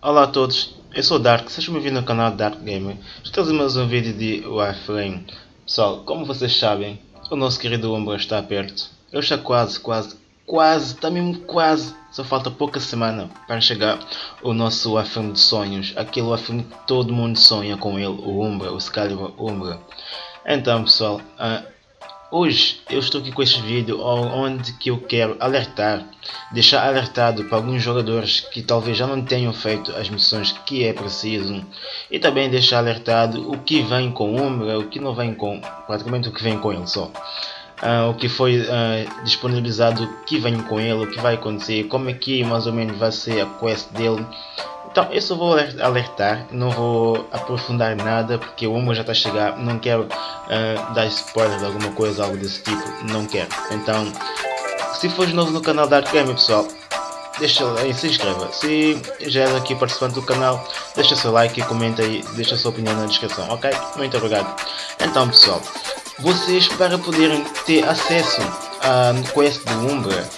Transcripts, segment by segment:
Olá a todos, eu sou o Dark, sejam bem-vindos ao canal Dark Gamer. Estou a mais um vídeo de Warframe. Pessoal, como vocês sabem, o nosso querido Umbra está perto. Ele está quase, quase, quase, está mesmo quase. Só falta pouca semana para chegar o nosso Warframe de sonhos. Aquele Warframe que todo mundo sonha com ele, o Umbra, o Excalibur Umbra. Então pessoal, uh, Hoje eu estou aqui com este vídeo onde que eu quero alertar, deixar alertado para alguns jogadores que talvez já não tenham feito as missões que é preciso e também deixar alertado o que vem com Umbra, o que não vem com, praticamente o que vem com ele só. Uh, o que foi uh, disponibilizado, o que vem com ele, o que vai acontecer, como é que mais ou menos vai ser a quest dele então eu só vou alertar, não vou aprofundar nada porque o Humo já está a chegar, não quero uh, dar spoiler de alguma coisa, algo desse tipo, não quero. Então, se for novo no canal da Arcame pessoal, deixa aí, se inscreva. Se já é aqui participante do canal, deixa seu like e comenta aí, deixa sua opinião na descrição, ok? Muito obrigado. Então pessoal, vocês para poderem ter acesso a quest do Umbra,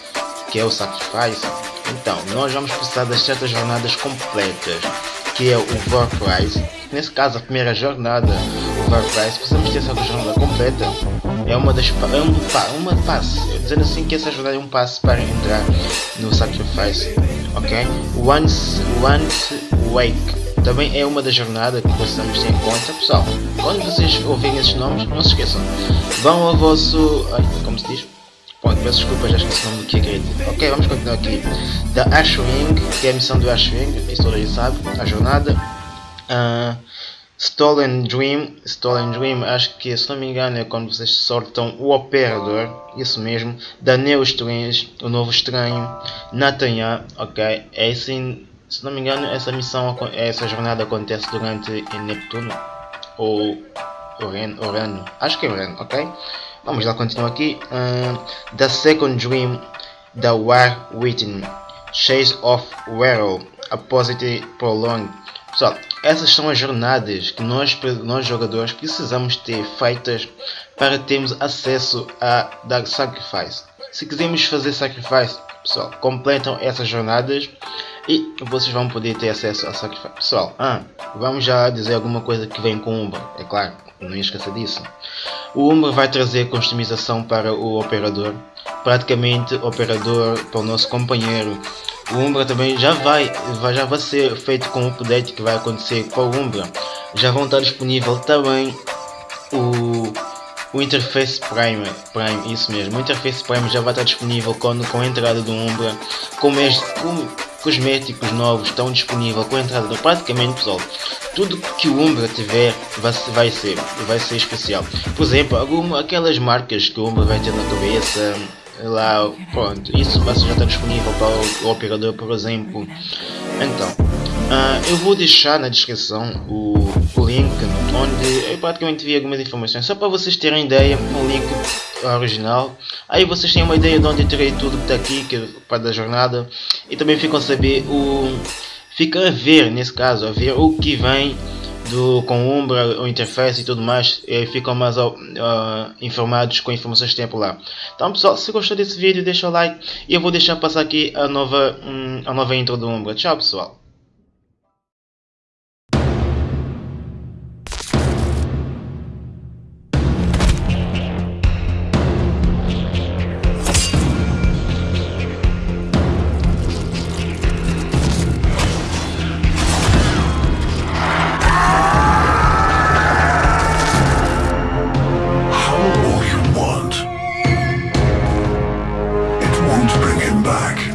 que é o Sacrifice, então, nós vamos precisar das certas jornadas completas, que é o Warprice. Nesse caso, a primeira jornada, o Warprice, precisamos ter essa jornada completa. É uma das é um, uma passe, dizendo assim que essa jornada é um passe para entrar no Sacrifice, ok? Once, once Wake também é uma das jornadas que precisamos ter em conta, pessoal. Quando vocês ouvirem esses nomes, não se esqueçam. Vão ao vosso, ai, como se diz? Pronto, peço desculpa, já esqueci o nome do que acredito. Ok, vamos continuar aqui. Da Ashwing, que é a missão do Ashwing, isso todo sabe, a jornada. Uh, Stolen Dream, Stolen Dream, acho que se não me engano é quando vocês sortam o Operador, isso mesmo. Da Neo Strange, o novo estranho. Nathaniel, ok, é assim, se não me engano essa missão, essa jornada acontece durante Neptuno. Ou Urano, acho que é Urano, ok? Vamos lá continuar aqui. Uh, the Second Dream, The War Within, Chase of Werrow, Opposite Prolong. Pessoal, essas são as jornadas que nós, nós jogadores precisamos ter feitas para termos acesso a Dark Sacrifice. Se quisermos fazer Sacrifice, pessoal, completam essas jornadas e vocês vão poder ter acesso a Sacrifice. Pessoal, ah, vamos já dizer alguma coisa que vem com Umba, é claro, não esqueça disso. O Umba vai trazer customização para o operador, praticamente operador para o nosso companheiro. O Umbra também já vai, já vai ser feito com o update que vai acontecer com o Umbra. Já vão estar disponível também o, o Interface Prime, Prime, isso mesmo, o Interface Prime já vai estar disponível com, com a entrada do Umbra, com, com cosméticos novos estão disponíveis com a entrada do praticamente pessoal. Tudo que o Umbra tiver vai, vai ser vai ser especial. Por exemplo alguma, aquelas marcas que o Umbra vai ter na cabeça lá pronto isso vai já está disponível para o, o operador por exemplo. Então Uh, eu vou deixar na descrição o, o, link onde eu praticamente vi algumas informações só para vocês terem ideia o link original aí vocês têm uma ideia de onde eu tirei tudo que está aqui que é para da jornada e também ficam a saber o ficam a ver nesse caso a ver o que vem do, com Umbra, o interface e tudo mais, e ficam mais uh, informados com informações que tem por lá. Então pessoal, se gostou desse vídeo, deixa o like e eu vou deixar passar aqui a nova, um, a nova intro do Umbra. Tchau pessoal! back.